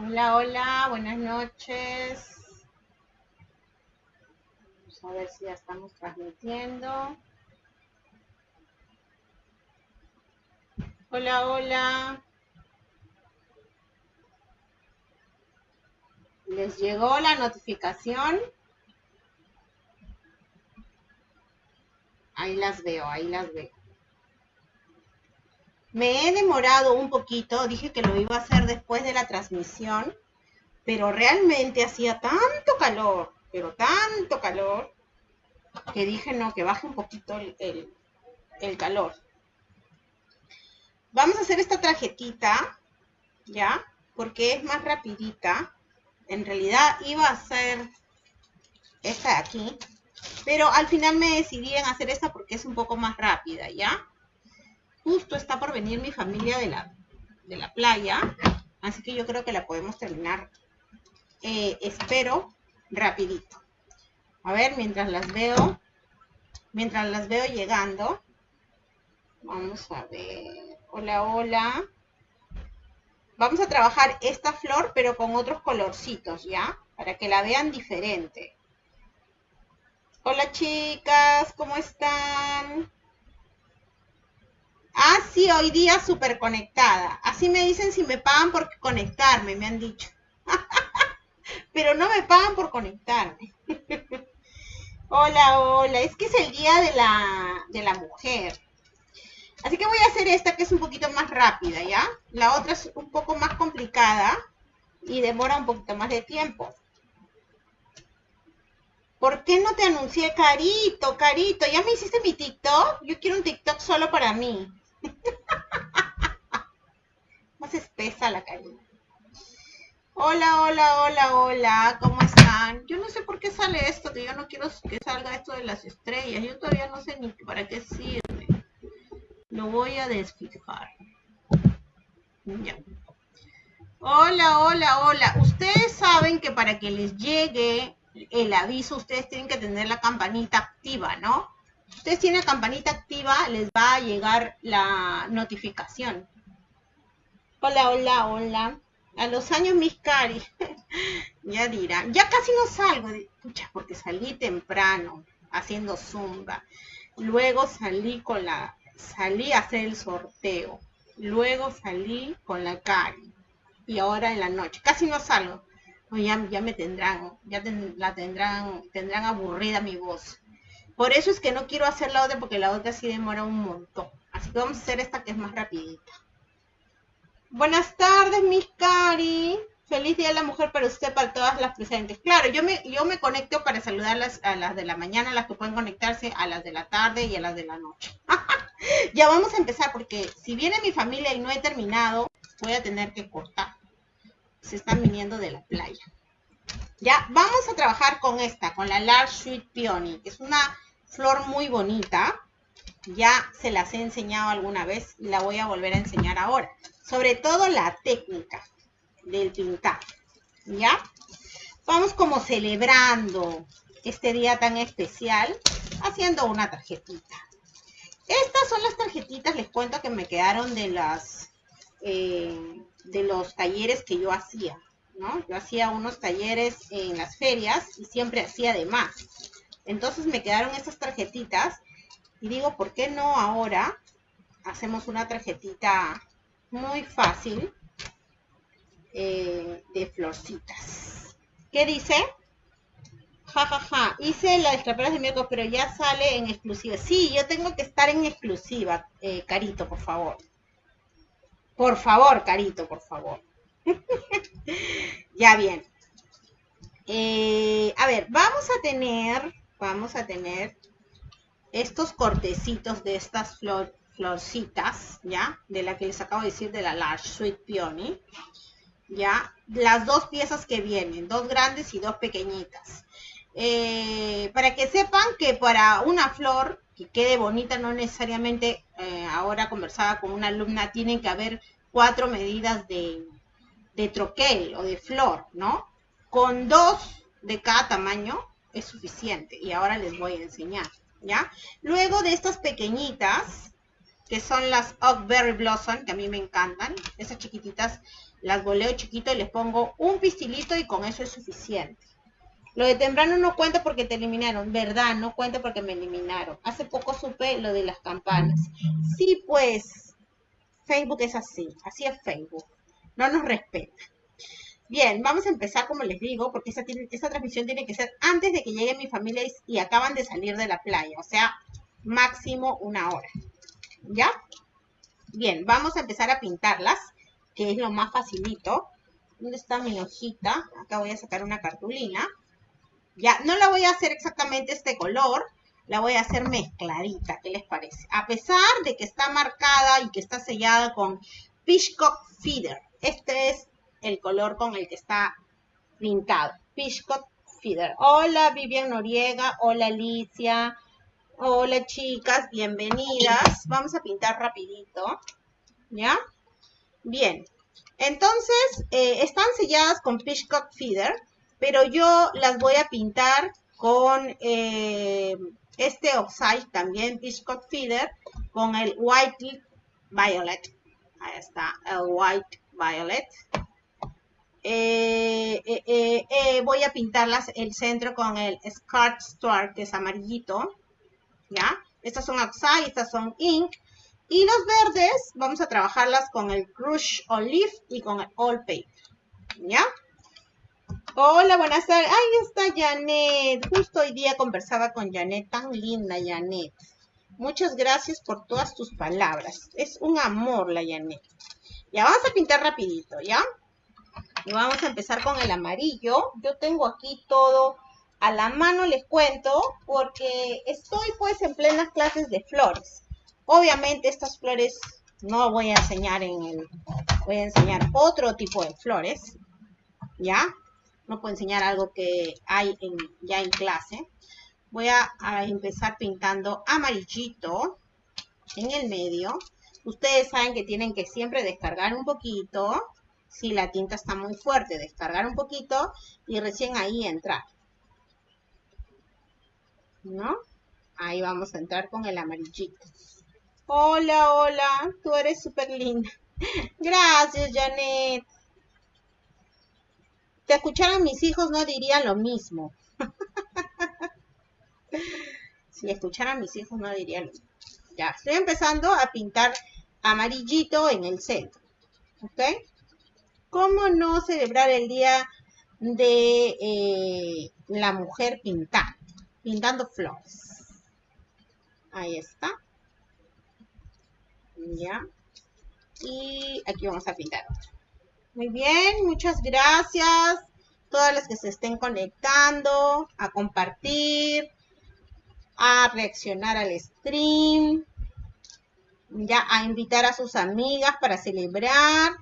Hola, hola, buenas noches. Vamos a ver si ya estamos transmitiendo. Hola, hola. ¿Les llegó la notificación? Ahí las veo, ahí las veo. Me he demorado un poquito, dije que lo iba a hacer después de la transmisión, pero realmente hacía tanto calor, pero tanto calor, que dije no, que baje un poquito el, calor. Vamos a hacer esta tarjetita, ¿ya? Porque es más rapidita. En realidad iba a hacer esta de aquí, pero al final me decidí en hacer esta porque es un poco más rápida, ¿ya? Justo está por venir mi familia de la, de la playa, así que yo creo que la podemos terminar, eh, espero, rapidito. A ver, mientras las veo, mientras las veo llegando, vamos a ver, hola, hola. Vamos a trabajar esta flor, pero con otros colorcitos, ¿ya? Para que la vean diferente. Hola chicas, ¿cómo están? Ah, sí, hoy día súper conectada. Así me dicen si me pagan por conectarme, me han dicho. Pero no me pagan por conectarme. hola, hola. Es que es el día de la, de la mujer. Así que voy a hacer esta que es un poquito más rápida, ¿ya? La otra es un poco más complicada y demora un poquito más de tiempo. ¿Por qué no te anuncié Carito, Carito? ¿Ya me hiciste mi TikTok? Yo quiero un TikTok solo para mí. Más espesa la carita. Hola, hola, hola, hola, ¿cómo están? Yo no sé por qué sale esto, que yo no quiero que salga esto de las estrellas. Yo todavía no sé ni para qué sirve. Lo voy a desfijar. Ya. Hola, hola, hola. Ustedes saben que para que les llegue el aviso, ustedes tienen que tener la campanita activa, ¿no? Ustedes tienen campanita activa, les va a llegar la notificación. Hola, hola, hola. A los años mis cari, ya dirán, ya casi no salgo, pucha, porque salí temprano haciendo zumba. Luego salí con la, salí a hacer el sorteo. Luego salí con la cari. Y ahora en la noche, casi no salgo. ya, ya me tendrán, ya la tendrán, tendrán aburrida mi voz. Por eso es que no quiero hacer la otra porque la otra sí demora un montón. Así que vamos a hacer esta que es más rapidita. Buenas tardes, mis cari. Feliz Día de la Mujer para usted, para todas las presentes. Claro, yo me, yo me conecto para saludarlas a las de la mañana, a las que pueden conectarse, a las de la tarde y a las de la noche. ya vamos a empezar porque si viene mi familia y no he terminado, voy a tener que cortar. Se están viniendo de la playa. Ya, vamos a trabajar con esta, con la Large Sweet Peony, que es una flor muy bonita. Ya se las he enseñado alguna vez y la voy a volver a enseñar ahora. Sobre todo la técnica del pintar. ¿Ya? Vamos como celebrando este día tan especial haciendo una tarjetita. Estas son las tarjetitas, les cuento que me quedaron de las eh, de los talleres que yo hacía, ¿no? Yo hacía unos talleres en las ferias y siempre hacía de más. Entonces me quedaron estas tarjetitas y digo, ¿por qué no ahora hacemos una tarjetita muy fácil eh, de florcitas? ¿Qué dice? Ja, ja, ja. Hice la de de miércoles, pero ya sale en exclusiva. Sí, yo tengo que estar en exclusiva, eh, Carito, por favor. Por favor, Carito, por favor. ya bien. Eh, a ver, vamos a tener vamos a tener estos cortecitos de estas florcitas, ¿ya? De la que les acabo de decir de la Large Sweet Peony, ¿ya? Las dos piezas que vienen, dos grandes y dos pequeñitas. Eh, para que sepan que para una flor que quede bonita, no necesariamente, eh, ahora conversaba con una alumna, tienen que haber cuatro medidas de, de troquel o de flor, ¿no? Con dos de cada tamaño es suficiente y ahora les voy a enseñar, ¿ya? Luego de estas pequeñitas, que son las Oakberry Blossom, que a mí me encantan, esas chiquititas, las boleo chiquito y les pongo un pistilito y con eso es suficiente. Lo de temprano no cuenta porque te eliminaron, ¿verdad? No cuenta porque me eliminaron. Hace poco supe lo de las campanas. Sí, pues, Facebook es así, así es Facebook. No nos respeta. Bien, vamos a empezar como les digo, porque esta, transmisión tiene que ser antes de que llegue mi familia y, acaban de salir de la playa, o sea, máximo una hora. ¿Ya? Bien, vamos a empezar a pintarlas, que es lo más facilito. ¿Dónde está mi hojita? Acá voy a sacar una cartulina. Ya, no la voy a hacer exactamente este color, la voy a hacer mezcladita, ¿qué les parece? A pesar de que está marcada y que está sellada con Fishcock Feeder. Este es el color con el que está pintado. Fishcock Feeder. Hola Vivian Noriega, hola Alicia, hola chicas, bienvenidas. Vamos a pintar rapidito, ¿ya? Bien, entonces eh, están selladas con Fishcock Feeder, pero yo las voy a pintar con eh, este oxide también, Fishcock Feeder, con el White Violet. Ahí está, el White Violet. Eh, eh, eh, voy a pintarlas el centro con el Scarlet Star, que es amarillito, ¿ya? Estas son Oxide, estas son Ink. Y los verdes, vamos a trabajarlas con el Crush Olive y con el All Paper, ¿ya? Hola, buenas tardes. Ahí está Janet. Justo hoy día conversaba con Janet, tan linda Janet. Muchas gracias por todas tus palabras. Es un amor la Janet. Ya vamos a pintar rapidito, ¿ya? Y vamos a empezar con el amarillo. Yo tengo aquí todo a la mano, les cuento, porque estoy pues en plenas clases de flores. Obviamente estas flores no voy a enseñar en el... Voy a enseñar otro tipo de flores, ¿ya? No puedo enseñar algo que hay en, ya en clase. Voy a, a empezar pintando amarillito en el medio. Ustedes saben que tienen que siempre descargar un poquito si la tinta está muy fuerte, descargar un poquito y recién ahí entrar. ¿No? Ahí vamos a entrar con el amarillito. Hola, hola, tú eres súper linda. Gracias, Janet. Te escucharan mis hijos no dirían lo mismo. si escucharan mis hijos no dirían lo mismo. Ya, estoy empezando a pintar amarillito en el centro. ¿Ok? ¿Cómo no celebrar el día de eh, la mujer pintando? Pintando flores. Ahí está. Ya. Y aquí vamos a pintar otro. Muy bien, muchas gracias. Todas las que se estén conectando, a compartir, a reaccionar al stream, ya a invitar a sus amigas para celebrar.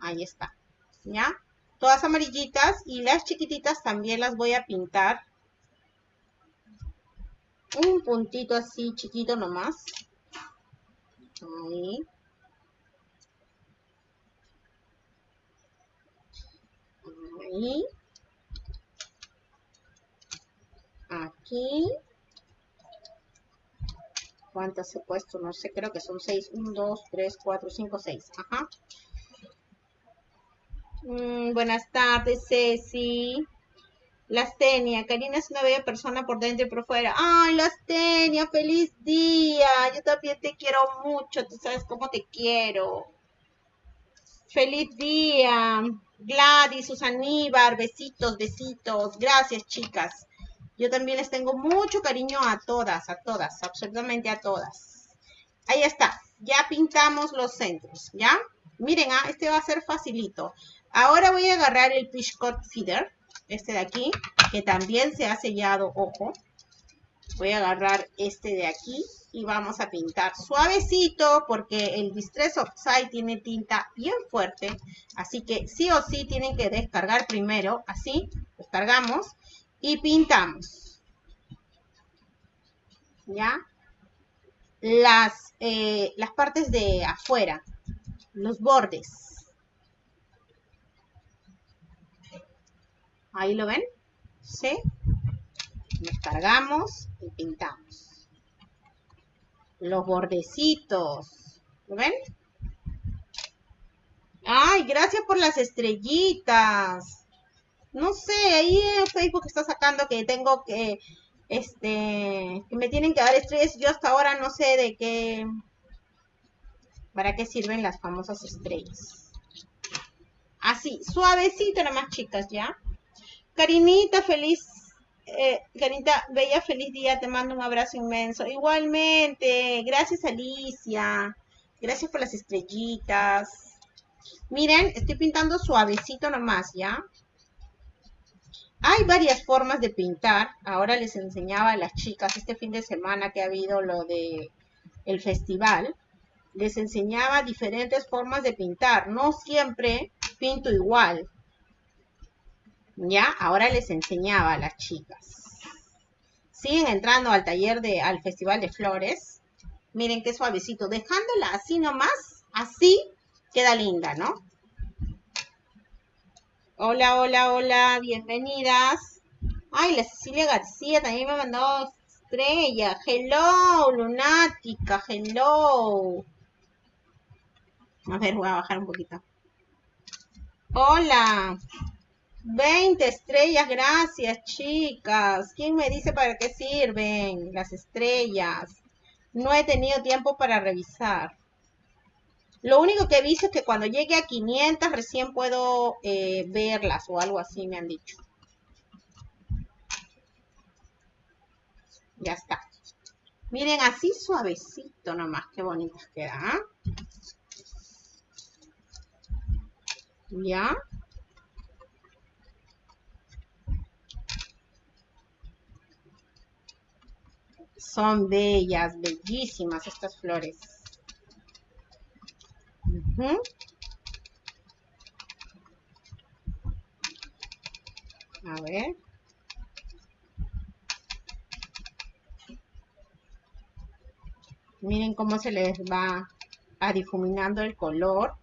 Ahí está. ¿Ya? Todas amarillitas y las chiquititas también las voy a pintar. Un puntito así chiquito nomás. Ahí. Aquí. ¿Cuántas he puesto? No sé, creo que son seis. Un, dos, tres, cuatro, cinco, seis. Ajá. Mm, buenas tardes, Ceci. Lastenia, Karina es una bella persona por dentro y por fuera. Ay, Lastenia, feliz día. Yo también te quiero mucho, tú sabes cómo te quiero. Feliz día. Gladys, Susaníbar, besitos, besitos. Gracias, chicas. Yo también les tengo mucho cariño a todas, a todas, absolutamente a todas. Ahí está. Ya pintamos los centros, ¿ya? Miren, ah, este va a ser facilito. Ahora voy a agarrar el Pishcot Feeder, este de aquí, que también se ha sellado, ojo. Voy a agarrar este de aquí y vamos a pintar suavecito porque el Distress Oxide tiene tinta bien fuerte. Así que sí o sí tienen que descargar primero, así, descargamos y pintamos. ¿Ya? Las, eh, las partes de afuera, los bordes. Ahí lo ven. ¿Sí? Descargamos y pintamos. Los bordecitos. ¿Lo ven? Ay, gracias por las estrellitas. No sé, ahí en Facebook está sacando que tengo que, este, que me tienen que dar estrellas. Yo hasta ahora no sé de qué, para qué sirven las famosas estrellas. Así, suavecito nomás, chicas, ¿ya? Karinita, feliz, eh, Karinita, bella, feliz día, te mando un abrazo inmenso. Igualmente, gracias Alicia, gracias por las estrellitas. Miren, estoy pintando suavecito nomás, ¿ya? Hay varias formas de pintar. Ahora les enseñaba a las chicas este fin de semana que ha habido lo de el festival. Les enseñaba diferentes formas de pintar. No siempre pinto igual. Ya, ahora les enseñaba a las chicas. Siguen entrando al taller de, al Festival de Flores. Miren qué suavecito. Dejándola así nomás, así, queda linda, ¿no? Hola, hola, hola, bienvenidas. Ay, la Cecilia García también me ha mandado estrella. Hello, lunática, hello. A ver, voy a bajar un poquito. Hola. 20 estrellas, gracias, chicas. ¿Quién me dice para qué sirven las estrellas? No he tenido tiempo para revisar. Lo único que he visto es que cuando llegue a 500 recién puedo eh, verlas o algo así me han dicho. Ya está. Miren, así suavecito nomás. Qué bonitas quedan. ¿Ya? Son bellas, bellísimas estas flores. A ver. Miren cómo se les va a difuminando el color.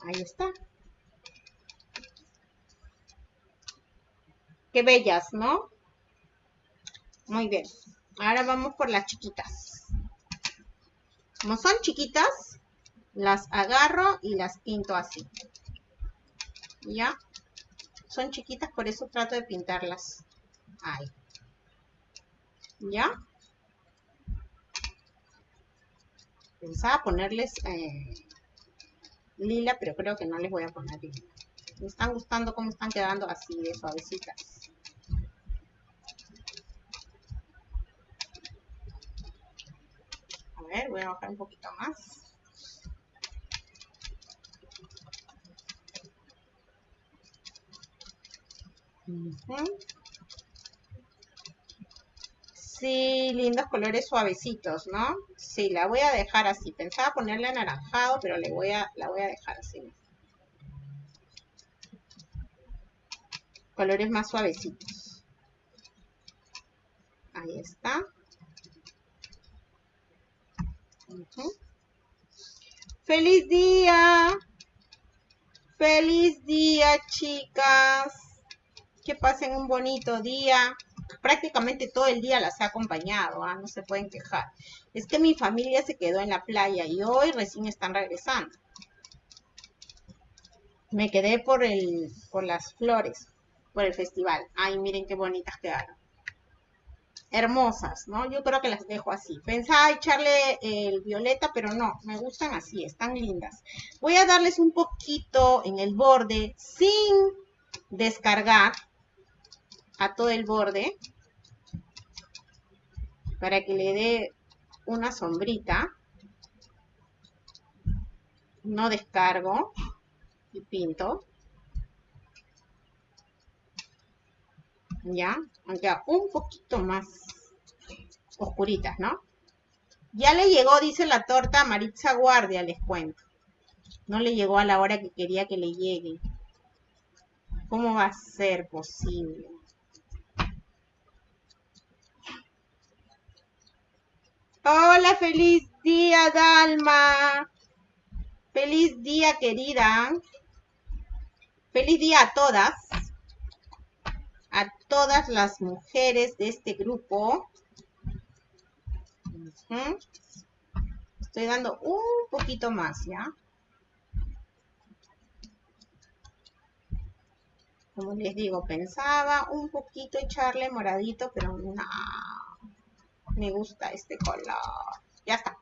Ahí está. Qué bellas, ¿no? Muy bien. Ahora vamos por las chiquitas. Como son chiquitas, las agarro y las pinto así. ¿Ya? Son chiquitas, por eso trato de pintarlas ahí. ¿Ya? Pensaba ponerles eh, lila, pero creo que no les voy a poner lila. Me están gustando cómo están quedando así de suavecitas. Voy a bajar un poquito más. Sí, lindos colores suavecitos, ¿no? Sí, la voy a dejar así. Pensaba ponerle anaranjado, pero le voy a, la voy a dejar así. Colores más suavecitos. Ahí está. ¡Feliz día! ¡Feliz día, chicas! Que pasen un bonito día. Prácticamente todo el día las he acompañado, ¿ah? no se pueden quejar. Es que mi familia se quedó en la playa y hoy recién están regresando. Me quedé por, el, por las flores, por el festival. Ay, miren qué bonitas quedaron hermosas, ¿no? Yo creo que las dejo así. Pensaba echarle el violeta, pero no, me gustan así, están lindas. Voy a darles un poquito en el borde sin descargar a todo el borde para que le dé una sombrita. No descargo y pinto. ¿ya? Aunque un poquito más oscuritas, ¿no? Ya le llegó, dice la torta a Maritza Guardia, les cuento. No le llegó a la hora que quería que le llegue. ¿Cómo va a ser posible? Hola, feliz día, Dalma. Feliz día, querida. Feliz día a todas todas las mujeres de este grupo. Estoy dando un poquito más, ¿ya? Como les digo, pensaba un poquito echarle moradito, pero no. Me gusta este color. Ya está.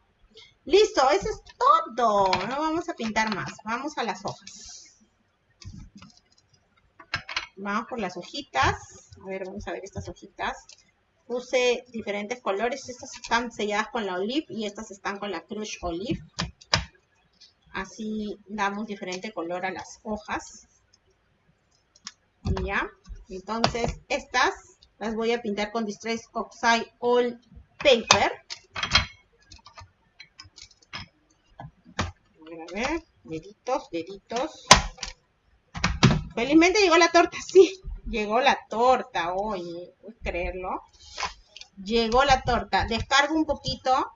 Listo, eso es todo. No vamos a pintar más. Vamos a las hojas. Vamos por las hojitas. A ver, vamos a ver estas hojitas. Puse diferentes colores. Estas están selladas con la olive y estas están con la crush olive. Así damos diferente color a las hojas. ¿Ya? Entonces, estas las voy a pintar con Distress Oxide All Paper. A ver, a ver. Deditos, deditos. Felizmente llegó la torta, sí. Llegó la torta, oye, ¿puedes creerlo? Llegó la torta. Descargo un poquito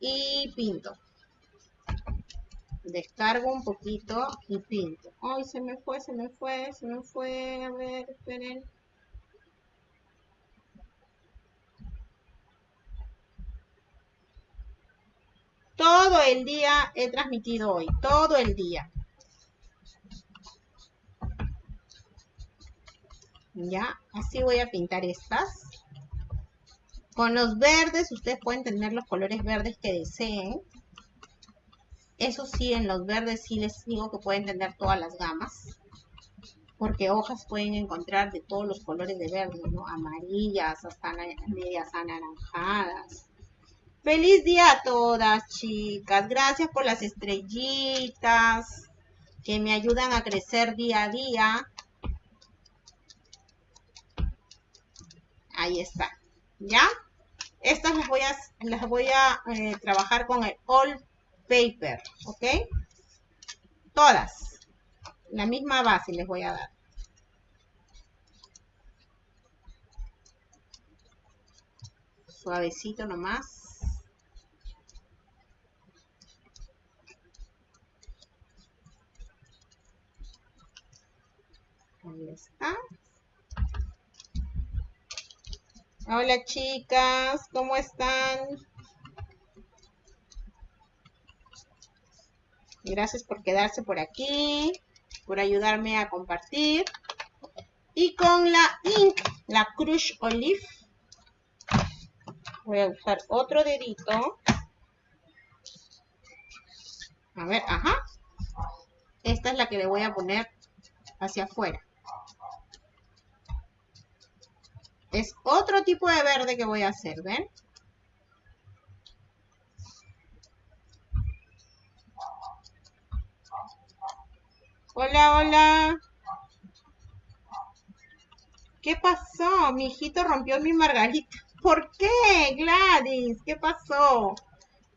y pinto descargo un poquito y pinto. Ay, se me fue, se me fue, se me fue. A ver, esperen. Todo el día he transmitido hoy, todo el día. Ya, así voy a pintar estas. Con los verdes, ustedes pueden tener los colores verdes que deseen. Eso sí, en los verdes sí les digo que pueden tener todas las gamas. Porque hojas pueden encontrar de todos los colores de verde, ¿no? Amarillas, hasta medias anaranjadas. Feliz día a todas, chicas. Gracias por las estrellitas que me ayudan a crecer día a día. Ahí está. ¿Ya? Estas las voy a, las voy a eh, trabajar con el All paper, ¿ok? Todas. La misma base les voy a dar. Suavecito nomás. Ahí está. Hola chicas, ¿cómo están? Gracias por quedarse por aquí, por ayudarme a compartir. Y con la ink, la Crush Olive, voy a usar otro dedito. A ver, ajá. Esta es la que le voy a poner hacia afuera. Es otro tipo de verde que voy a hacer, ¿ven? Hola, hola. ¿Qué pasó? Mi hijito rompió mi margarita. ¿Por qué, Gladys? ¿Qué pasó?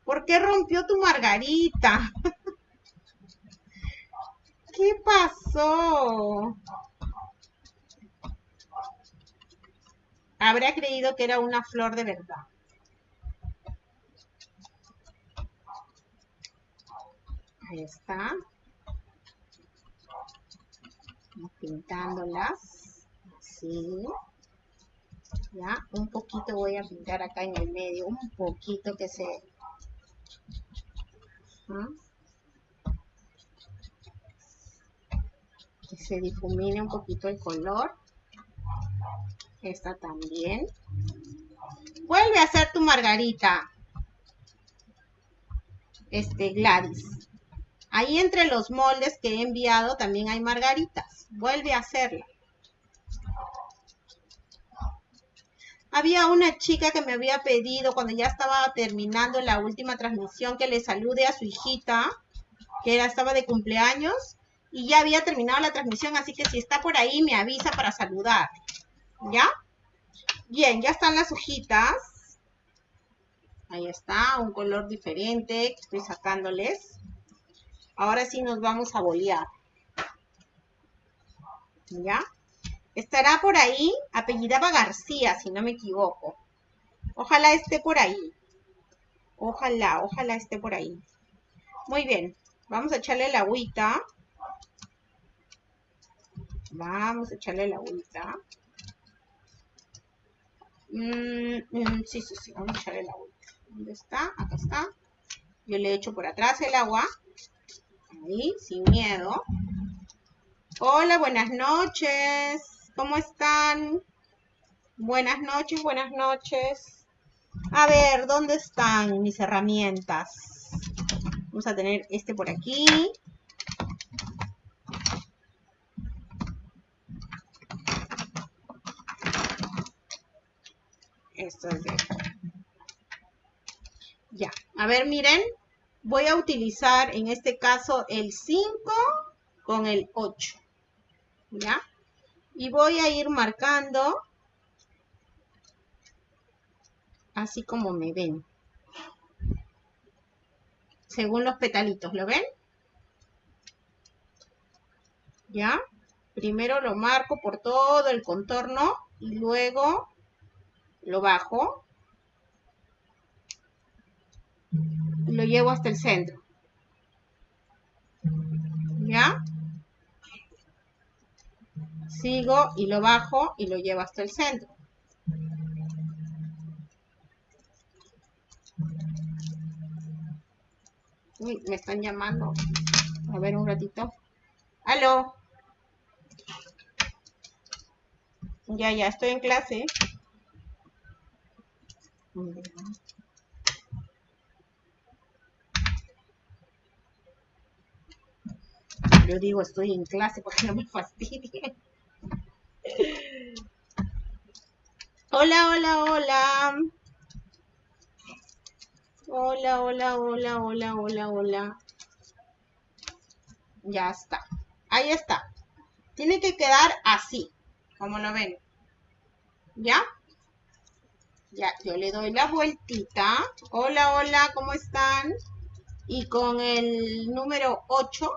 ¿Por qué rompió tu margarita? ¿Qué pasó? Habrá creído que era una flor de verdad. Ahí está. Pintándolas. Así ya un poquito voy a pintar acá en el medio un poquito que se que se difumine un poquito el color esta también vuelve a hacer tu margarita este Gladys ahí entre los moldes que he enviado también hay margaritas Vuelve a hacerla. Había una chica que me había pedido cuando ya estaba terminando la última transmisión que le salude a su hijita, que era, estaba de cumpleaños, y ya había terminado la transmisión, así que si está por ahí me avisa para saludar. ¿Ya? Bien, ya están las hojitas. Ahí está, un color diferente que estoy sacándoles. Ahora sí nos vamos a bolear. ¿ya? Estará por ahí, apellidaba García, si no me equivoco. Ojalá esté por ahí. Ojalá, ojalá esté por ahí. Muy bien, vamos a echarle la agüita. Vamos a echarle la agüita. Mm, mm, sí, sí, sí, vamos a echarle la agüita. ¿Dónde está? Acá está. Yo le echo por atrás el agua. Ahí, sin miedo. Hola, buenas noches. ¿Cómo están? Buenas noches, buenas noches. A ver, ¿dónde están mis herramientas? Vamos a tener este por aquí. Esto es de Ya, a ver, miren, voy a utilizar en este caso el 5 con el 8. ¿Ya? Y voy a ir marcando así como me ven. Según los petalitos, ¿lo ven? ¿Ya? Primero lo marco por todo el contorno y luego lo bajo lo llevo hasta el centro. ¿Ya? Sigo y lo bajo y lo llevo hasta el centro. Uy, me están llamando. A ver un ratito. ¿Aló? Ya, ya, estoy en clase. Yo digo, estoy en clase porque no me fastidie. Hola, hola, hola. Hola, hola, hola, hola, hola, hola. Ya está. Ahí está. Tiene que quedar así, como lo ven. ¿Ya? Ya, yo le doy la vueltita. Hola, hola, ¿cómo están? Y con el número 8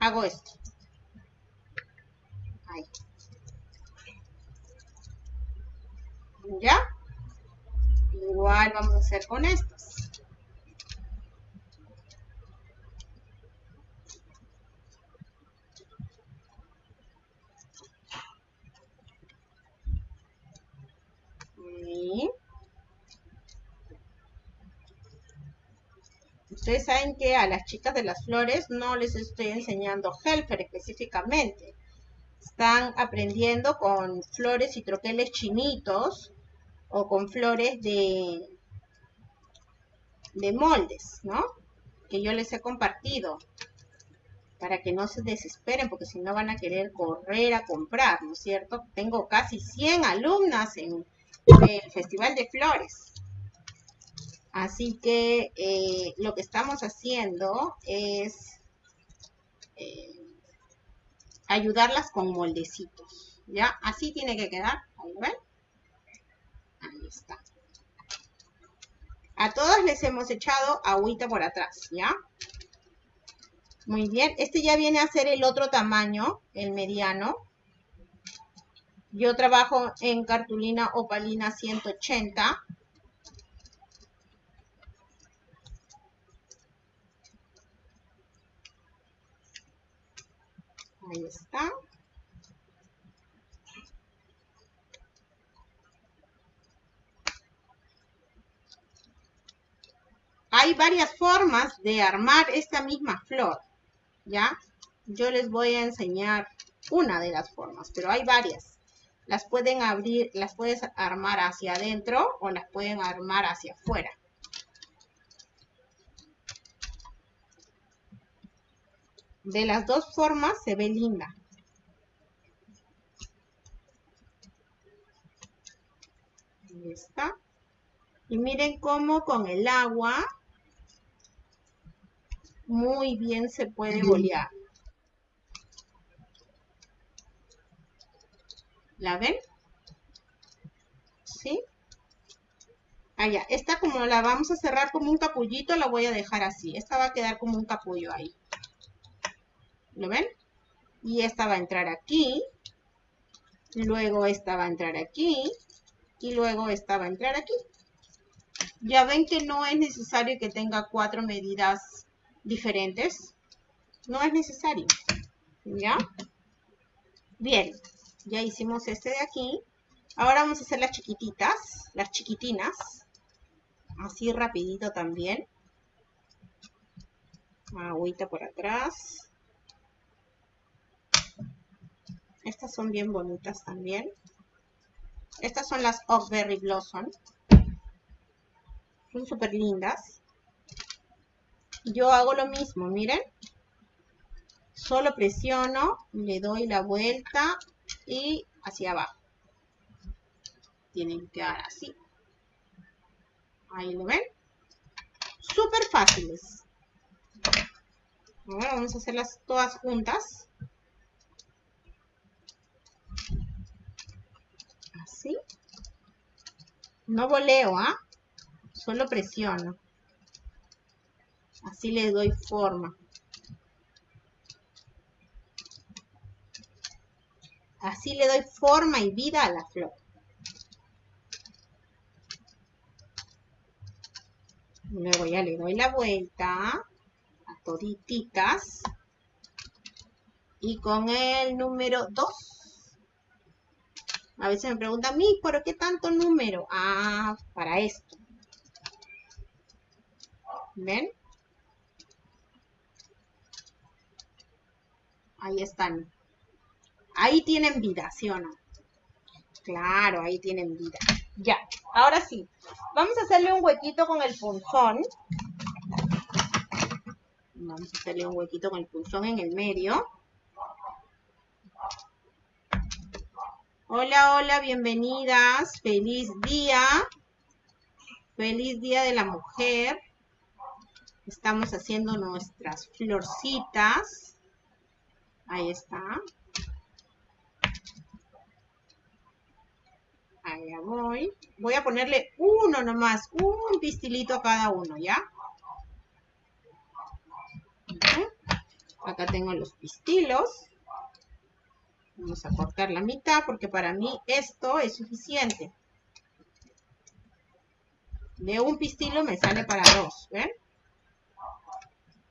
hago esto. Ahí. ¿Ya? Igual vamos a hacer con Ustedes saben que a las chicas de las flores no les estoy enseñando helper específicamente. Están aprendiendo con flores y troqueles chinitos o con flores de, de moldes, ¿no? Que yo les he compartido para que no se desesperen, porque si no van a querer correr a comprar, ¿no es cierto? Tengo casi 100 alumnas en el Festival de Flores. Así que eh, lo que estamos haciendo es eh, ayudarlas con moldecitos, ¿ya? Así tiene que quedar. Ahí está. A todas les hemos echado agüita por atrás, ¿ya? Muy bien. Este ya viene a ser el otro tamaño, el mediano. Yo trabajo en cartulina opalina 180. Ahí está. Hay varias formas de armar esta misma flor, ¿ya? Yo les voy a enseñar una de las formas, pero hay varias. Las pueden abrir, las puedes armar hacia adentro o las pueden armar hacia afuera. De las dos formas se ve linda. Ahí está. Y miren cómo con el agua muy bien se puede bolear. ¿La ven? ¿Sí? Allá, ah, esta como la vamos a cerrar como un capullito, la voy a dejar así. Esta va a quedar como un capullo ahí. ¿Lo ven? Y esta va a entrar aquí. Luego esta va a entrar aquí. Y luego esta va a entrar aquí. Ya ven que no es necesario que tenga cuatro medidas diferentes. No es necesario. ¿Ya? Bien, ya hicimos este de aquí. Ahora vamos a hacer las chiquititas, las chiquitinas. Así rapidito también. Agüita por atrás. Estas son bien bonitas también. Estas son las Oakberry Blossom. Son súper lindas. Yo hago lo mismo, miren. Solo presiono, le doy la vuelta y hacia abajo. Tienen que quedar así. Ahí lo ven. Súper fáciles. Ahora vamos a hacerlas todas juntas. Así. No voleo, ¿ah? Solo presiono. Así le doy forma. Así le doy forma y vida a la flor. Luego ya le doy la vuelta a todititas. Y con el número 2. A veces me preguntan, mí, ¿por qué tanto número? Ah, para esto. ¿Ven? Ahí están. Ahí tienen vida, ¿sí o no? Claro, ahí tienen vida. Ya, ahora sí. Vamos a hacerle un huequito con el punzón. Vamos a hacerle un huequito con el punzón en el medio. Hola, hola, bienvenidas. Feliz día. Feliz día de la mujer. Estamos haciendo nuestras florcitas. Ahí está. Voy. Voy a ponerle uno nomás, un pistilito a cada uno, ¿ya? Acá tengo los pistilos. Vamos a cortar la mitad porque para mí esto es suficiente. De un pistilo me sale para dos, ¿ven?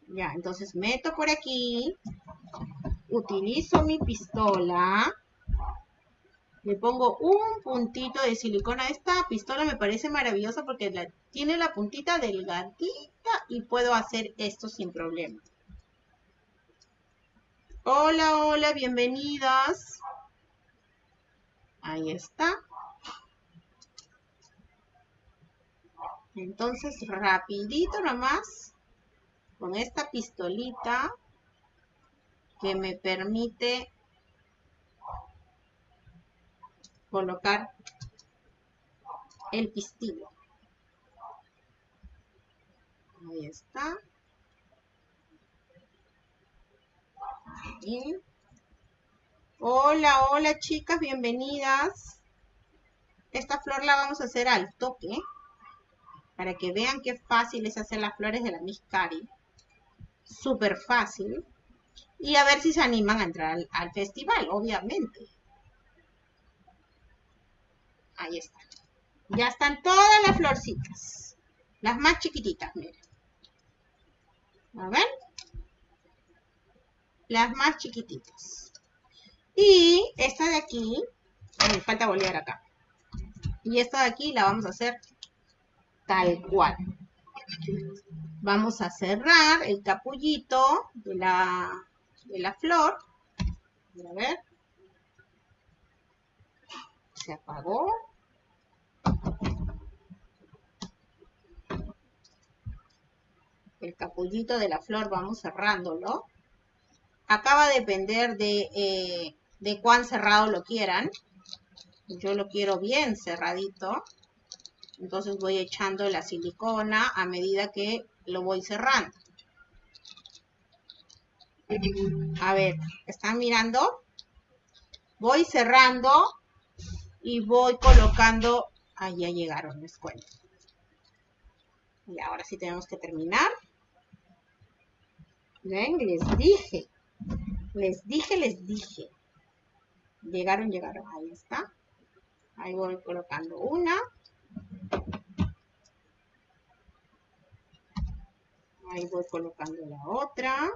Ya, entonces meto por aquí. Utilizo mi pistola le pongo un puntito de silicona. Esta pistola me parece maravillosa porque tiene la puntita delgadita y puedo hacer esto sin problema. Hola, hola, bienvenidas. Ahí está. Entonces, rapidito nomás, con esta pistolita que me permite colocar el pistilo. Ahí está. Hola, hola chicas, bienvenidas. Esta flor la vamos a hacer al toque. Para que vean qué fácil es hacer las flores de la Miss Cari. Súper fácil. Y a ver si se animan a entrar al festival, obviamente. Ahí está. Ya están todas las florcitas. Las más chiquititas, miren. A ver. Las más chiquititas. Y esta de aquí, me falta bolear acá. Y esta de aquí la vamos a hacer tal cual. Vamos a cerrar el capullito de la, de la flor. A ver. Se apagó. El capullito de la flor vamos cerrándolo. Acá va a depender de, eh, de cuán cerrado lo quieran. Yo lo quiero bien cerradito. Entonces voy echando la silicona a medida que lo voy cerrando. A ver, ¿están mirando? Voy cerrando y voy colocando... Ahí ya llegaron, les cuento. Y ahora sí tenemos que terminar. ¿Ven? Les dije. Les dije, les dije. Llegaron, llegaron. Ahí está. Ahí voy colocando una. Ahí voy colocando la otra.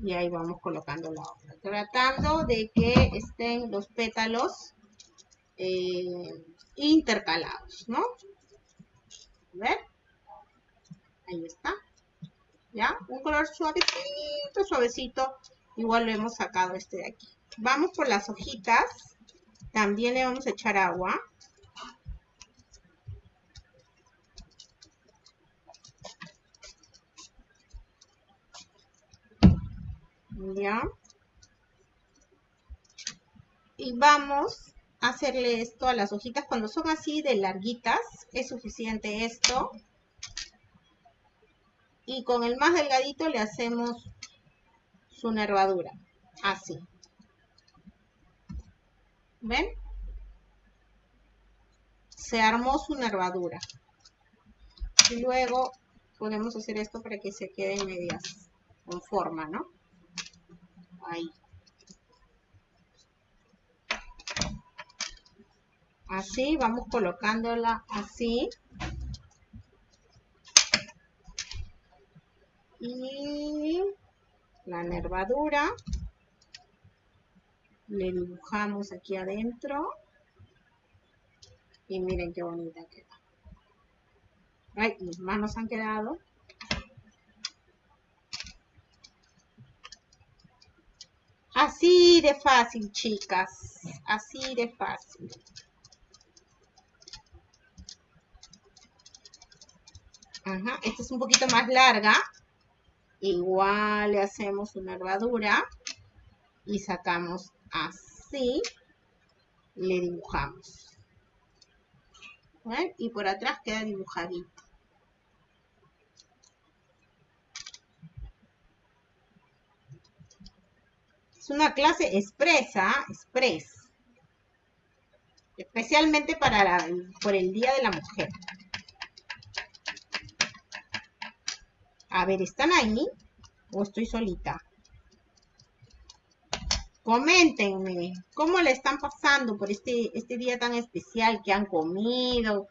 Y ahí vamos colocando la otra. Tratando de que estén los pétalos eh, intercalados, ¿no? ¿Ven? Ahí está. ¿Ya? Un color suavecito, suavecito. Igual lo hemos sacado este de aquí. Vamos por las hojitas. También le vamos a echar agua. ¿Ya? Y vamos a hacerle esto a las hojitas. Cuando son así de larguitas, es suficiente esto. Y con el más delgadito le hacemos su nervadura. Así. ¿Ven? Se armó su nervadura. Y luego podemos hacer esto para que se quede medias con forma, ¿no? Ahí. Así, vamos colocándola así. Y la nervadura. Le dibujamos aquí adentro. Y miren qué bonita queda. Ay, mis manos han quedado. Así de fácil chicas. Así de fácil. Ajá, esta es un poquito más larga igual le hacemos una nervadura y sacamos así, le dibujamos. Y por atrás queda dibujadito. Es una clase expresa, express. Especialmente para por el Día de la Mujer. A ver, ¿están ahí? ¿O estoy solita? Coméntenme, ¿cómo le están pasando por este, este día tan especial que han comido?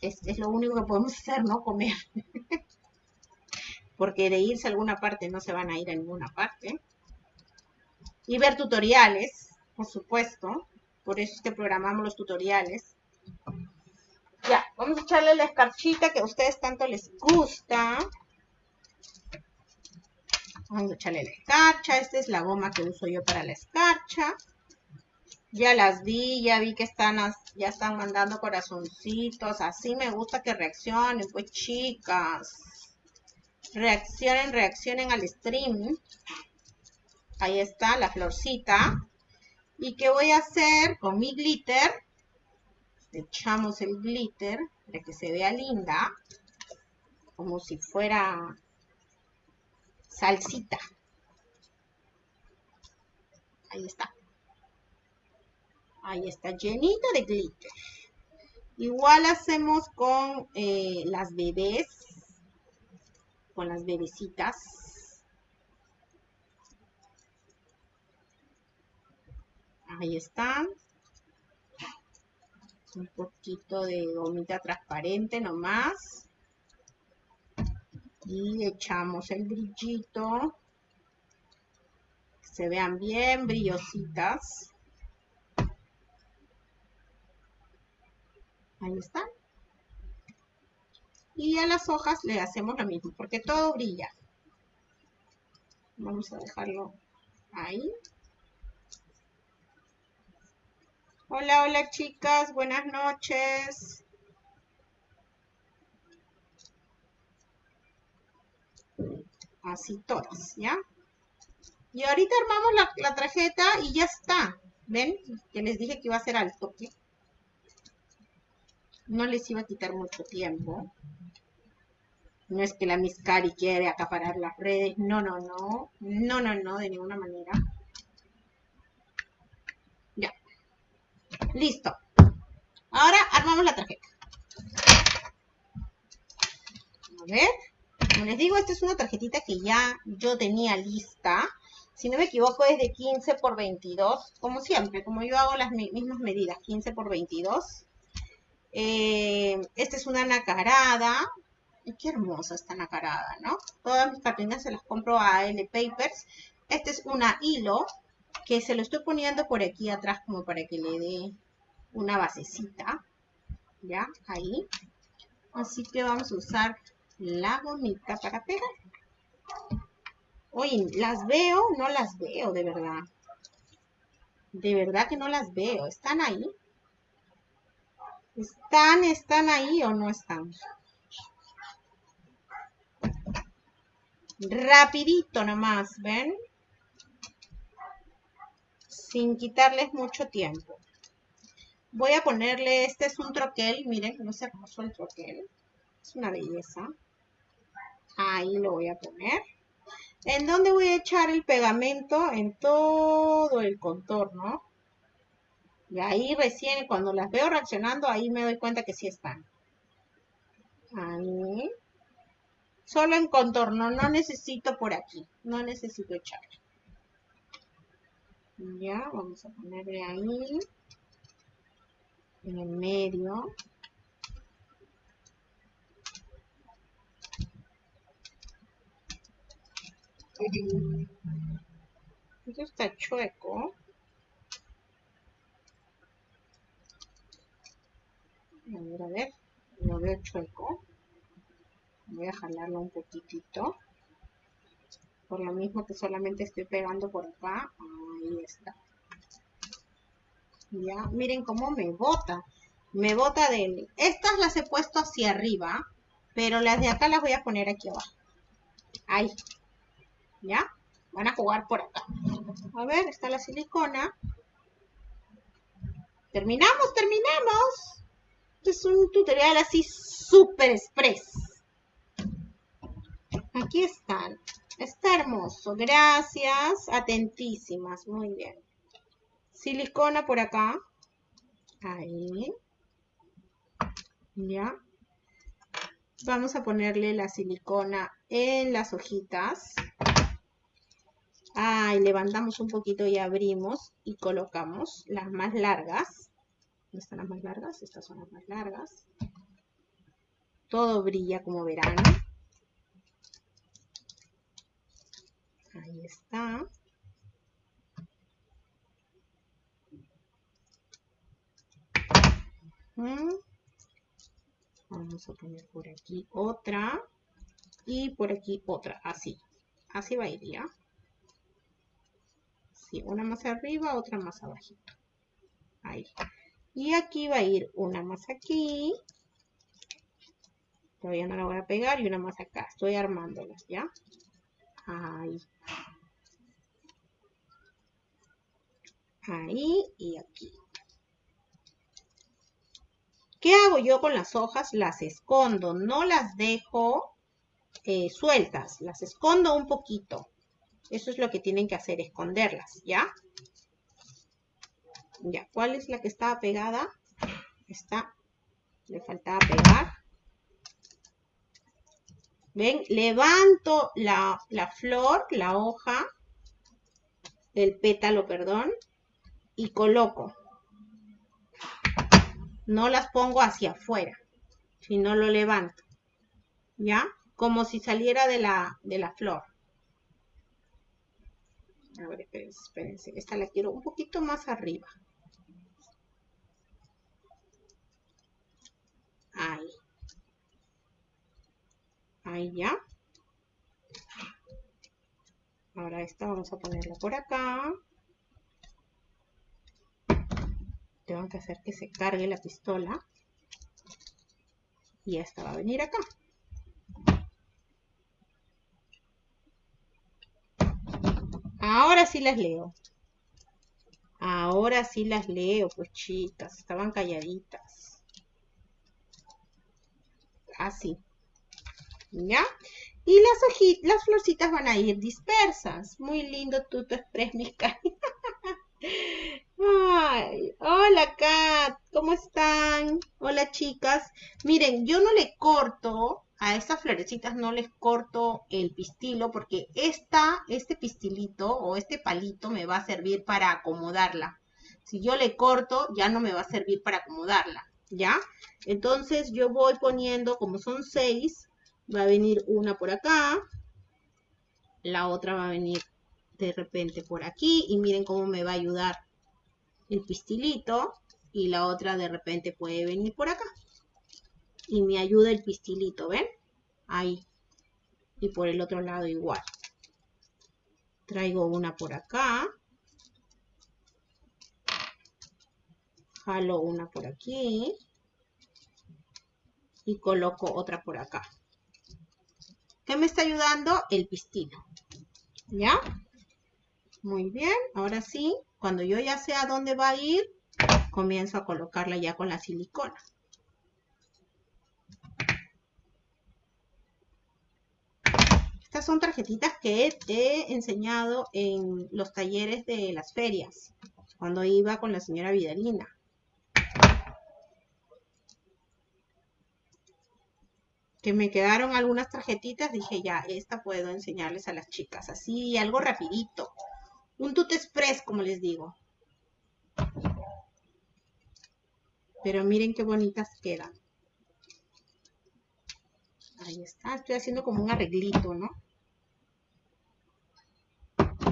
Es, es lo único que podemos hacer, ¿no? Comer. Porque de irse a alguna parte no se van a ir a ninguna parte. Y ver tutoriales, por supuesto. Por eso es que programamos los tutoriales. Ya, vamos a echarle la escarchita que a ustedes tanto les gusta. Vamos a echarle la escarcha. Esta es la goma que uso yo para la escarcha. Ya las vi, ya vi que están, ya están mandando corazoncitos. Así me gusta que reaccionen, pues chicas. Reaccionen, reaccionen al stream. Ahí está la florcita. ¿Y qué voy a hacer con mi glitter? Echamos el glitter para que se vea linda, como si fuera salsita. Ahí está. Ahí está, llenita de glitter. Igual hacemos con eh, las bebés, con las bebecitas. Ahí están un poquito de gomita transparente nomás. Y echamos el brillito. Que se vean bien brillositas. Ahí están. Y a las hojas le hacemos lo mismo, porque todo brilla. Vamos a dejarlo ahí. Hola, hola chicas, buenas noches. Así todas, ¿ya? Y ahorita armamos la, tarjeta y ya está. ¿Ven? Que les dije que iba a ser al toque. No les iba a quitar mucho tiempo. No es que la Miss Cari quiere acaparar las redes. No, no, no. No, no, no, de ninguna manera. Listo. Ahora armamos la tarjeta. A ver. Como les digo, esta es una tarjetita que ya yo tenía lista. Si no me equivoco es de 15 por 22. Como siempre, como yo hago las mismas medidas. 15 por 22. Eh, esta es una nacarada. Qué hermosa esta nacarada, ¿no? Todas mis cartulinas se las compro a L Papers. Esta es una hilo que se lo estoy poniendo por aquí atrás como para que le dé una basecita. ¿Ya? Ahí. Así que vamos a usar la gomita para pegar. Oye, ¿las veo? No las veo, de verdad. De verdad que no las veo. ¿Están ahí? ¿Están, están ahí o no están? Rapidito nomás, ¿ven? Sin quitarles mucho tiempo. Voy a ponerle, este es un troquel, miren, no sé cómo el troquel. Es una belleza. Ahí lo voy a poner. ¿En dónde voy a echar el pegamento? En todo el contorno. Y ahí recién, cuando las veo reaccionando, ahí me doy cuenta que sí están. Ahí. Solo en contorno, no necesito por aquí. No necesito echar. Ya, vamos a ponerle ahí. En el medio. Esto está chueco. A ver, a ver. Lo veo chueco. Voy a jalarlo un poquitito. Por lo mismo que solamente estoy pegando por acá. Ahí está. Ya, miren cómo me bota. Me bota de... Estas las he puesto hacia arriba. Pero las de acá las voy a poner aquí abajo. Ahí. ¿Ya? Van a jugar por acá. A ver, está la silicona. Terminamos, terminamos. Este es un tutorial así súper express. Aquí están. Está hermoso. Gracias. Atentísimas. Muy bien. Silicona por acá. Ahí. Ya. Vamos a ponerle la silicona en las hojitas. Ahí levantamos un poquito y abrimos y colocamos las más largas. ¿Dónde están las más largas? Estas son las más largas. Todo brilla como verán. Ahí está. Mm. Vamos a poner por aquí otra. Y por aquí otra, así. Así va a ir ya. Sí, una más arriba, otra más abajito. Ahí. Y aquí va a ir una más aquí. Todavía no la voy a pegar y una más acá. Estoy armándolas, ¿ya? Ahí. Ahí y aquí. ¿Qué hago yo con las hojas? Las escondo, no las dejo eh, sueltas, las escondo un poquito. Eso es lo que tienen que hacer, esconderlas, ¿ya? Ya, ¿cuál es la que estaba pegada? Esta, le faltaba pegar. ¿Ven? Levanto la, la flor, la hoja, el pétalo, perdón, y coloco. No las pongo hacia afuera, sino lo levanto. ¿Ya? Como si saliera de la, de la flor. A ver, espérense, espérense. Esta la quiero un poquito más arriba. Ahí. Ahí ya. Ahora esta vamos a ponerla por acá. Tengo que hacer que se cargue la pistola. Y esta va a venir acá. Ahora sí las leo. Ahora sí las leo, pues chicas, estaban calladitas. Así. ¿Ya? Y las hojitas, las florcitas van a ir dispersas. Muy lindo tuto express, mis Ay, hola Kat, ¿cómo están? Hola chicas. Miren, yo no le corto a estas florecitas no les corto el pistilo porque esta, este pistilito o este palito me va a servir para acomodarla. Si yo le corto, ya no me va a servir para acomodarla, ¿ya? Entonces yo voy poniendo, como son seis, va a venir una por acá, la otra va a venir de repente por aquí y miren cómo me va a ayudar el pistilito y la otra de repente puede venir por acá. y me ayuda el pistilito, ¿ven? Ahí. Y por el otro lado igual. Traigo una por acá. Jalo una por aquí. Y coloco otra por acá. ¿Qué me está ayudando? El pistilo. ¿Ya? Muy bien. Ahora sí, cuando yo ya sé a dónde va a ir, comienzo a colocarla ya con la silicona. Estas son tarjetitas que he enseñado en los talleres de las ferias, cuando iba con la señora Vidalina. Que me quedaron algunas tarjetitas, dije ya, esta puedo enseñarles a las chicas, así algo rapidito. Un tut express, como les digo. Pero miren qué bonitas quedan. Ahí está, estoy haciendo como un arreglito, ¿no?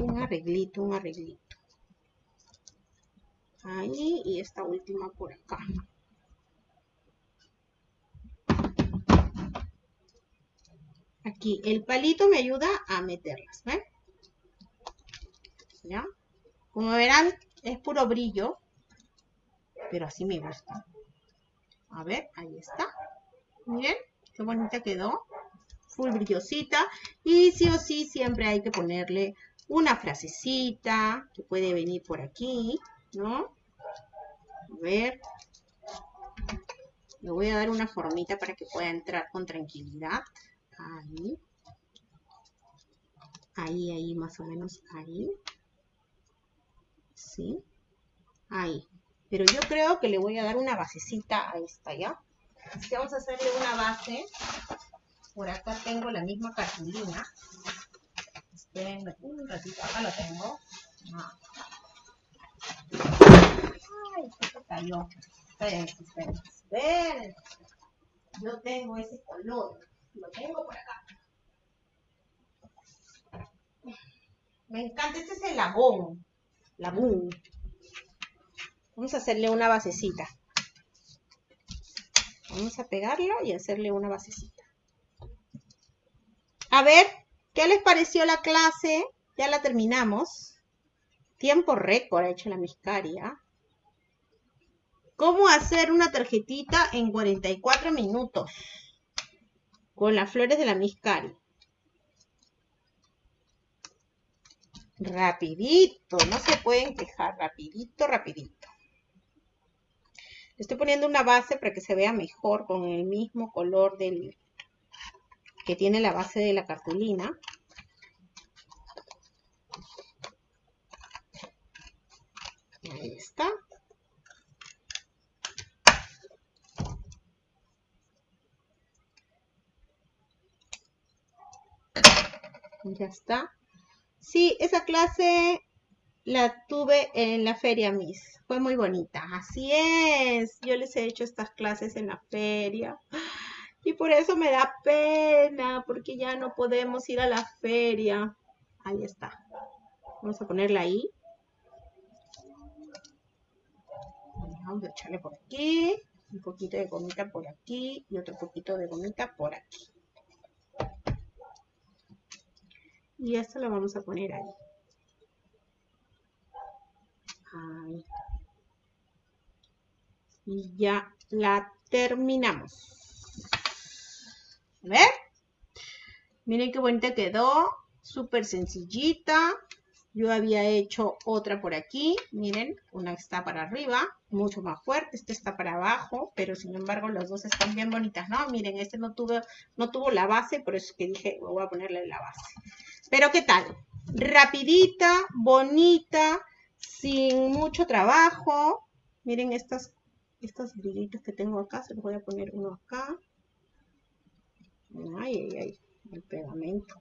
Un arreglito, un arreglito. Ahí y esta última por acá. Aquí, el palito me ayuda a meterlas, ¿ven? ¿Ya? Como verán, es puro brillo, pero así me gusta. A ver, ahí está. Miren, qué bonita quedó. Full brillosita. Y sí o sí, siempre hay que ponerle una frasecita que puede venir por aquí, ¿no? A ver. Le voy a dar una formita para que pueda entrar con tranquilidad. Ahí. Ahí, ahí, más o menos ahí. ¿Sí? Ahí. Pero yo creo que le voy a dar una basecita a esta, ¿ya? Así que vamos a hacerle una base. Por acá tengo la misma cartulina. Esperen un ratito, acá lo tengo. Ah. Ay, se cayó. Esperen, esperen, esperen. Yo tengo ese color. Lo tengo por acá. Me encanta, este es el labón. Labón. Vamos a hacerle una basecita. Vamos a pegarlo y hacerle una basecita. A ver, ¿qué les pareció la clase? Ya la terminamos. Tiempo récord ha hecho la miscaria. ¿Cómo hacer una tarjetita en 44 minutos? Con las flores de la miscaria. Rapidito, no se pueden quejar. Rapidito, rapidito. Estoy poniendo una base para que se vea mejor con el mismo color del que tiene la base de la cartulina. Ahí está. Ya está. Sí, esa clase la tuve en la feria Miss. Fue muy bonita. Así es. Yo les he hecho estas clases en la feria. Y por eso me da pena, porque ya no podemos ir a la feria. Ahí está. Vamos a ponerla ahí. Vamos a echarle por aquí. Un poquito de gomita por aquí. Y otro poquito de gomita por aquí. Y esto lo vamos a poner ahí. Y ya la terminamos. A ver. Miren qué bonita quedó. Súper sencillita. Yo había hecho otra por aquí. Miren, una está para arriba, mucho más fuerte. Esta está para abajo, pero sin embargo las dos están bien bonitas, ¿no? Miren, este no tuvo, no tuvo la base, por eso es que dije, voy a ponerle la base. Pero ¿qué tal? Rapidita, bonita, sin mucho trabajo. Miren estas, brillitos que tengo acá, se los voy a poner uno acá. Ay, ay, ay, el pegamento.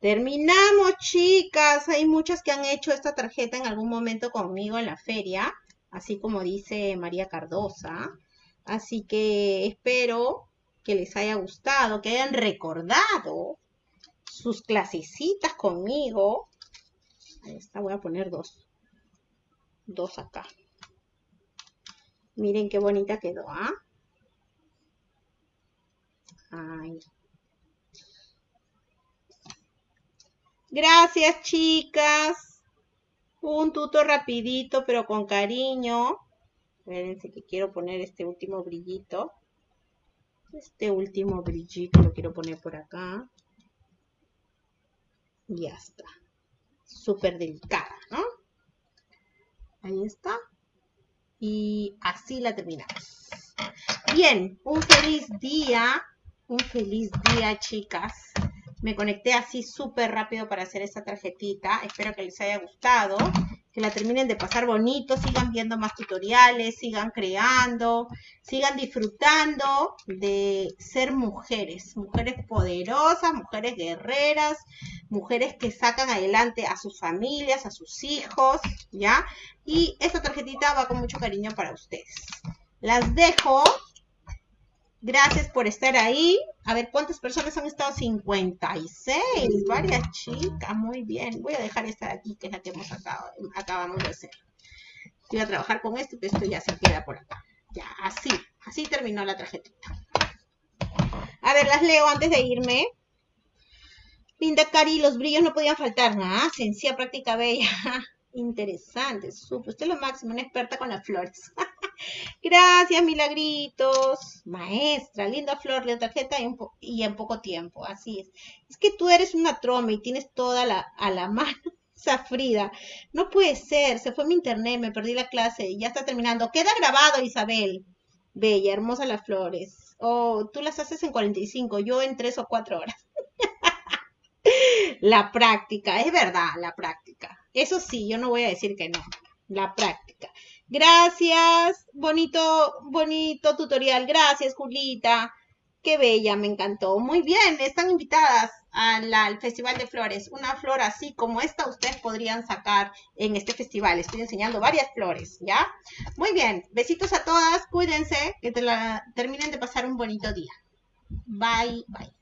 Terminamos, chicas. Hay muchas que han hecho esta tarjeta en algún momento conmigo en la feria, así como dice María Cardosa. Así que espero que les haya gustado, que hayan recordado sus clasecitas conmigo esta voy a poner dos. Dos acá. Miren qué bonita quedó, ¿ah? Gracias, chicas. Un tuto rapidito, pero con cariño. Espérense que quiero poner este último brillito. Este último brillito lo quiero poner por acá. Ya está. Súper delicada, ¿no? Ahí está. Y así la terminamos. Bien, un feliz día. Un feliz día, chicas. Me conecté así súper rápido para hacer esta tarjetita. Espero que les haya gustado. Que la terminen de pasar bonito. Sigan viendo más tutoriales. Sigan creando. Sigan disfrutando de ser mujeres. Mujeres poderosas, mujeres guerreras. Mujeres que sacan adelante a sus familias, a sus hijos. ¿Ya? Y esta tarjetita va con mucho cariño para ustedes. Las dejo Gracias por estar ahí. A ver, ¿cuántas personas han estado? 56. Varias chicas. Muy bien. Voy a dejar esta de aquí, que es la que hemos acabado, acabamos de hacer. Voy a trabajar con esto, que esto ya se queda por acá. Ya, así. Así terminó la tarjetita. A ver, las leo antes de irme. Linda Cari, los brillos no podían faltar. Nada, sencilla, práctica bella. Interesante, súper. Usted es lo máximo, una experta con las flores. Gracias, milagritos. Maestra, linda flor, linda tarjeta y, en poco tiempo. Así es. Es que tú eres una troma y tienes toda la, a la mano. Frida. No puede ser. Se fue mi internet, me perdí la clase. Ya está terminando. Queda grabado, Isabel. Bella, hermosa las flores. Oh, tú las haces en 45, yo en 3 o 4 horas. la práctica, es verdad, la práctica. Eso sí, yo no voy a decir que no. La práctica. Gracias, bonito, bonito tutorial. Gracias, Julita. Qué bella, me encantó. Muy bien, están invitadas al, Festival de Flores. Una flor así como esta ustedes podrían sacar en este festival. Estoy enseñando varias flores, ¿ya? Muy bien, besitos a todas, cuídense, que terminen de pasar un bonito día. Bye, bye.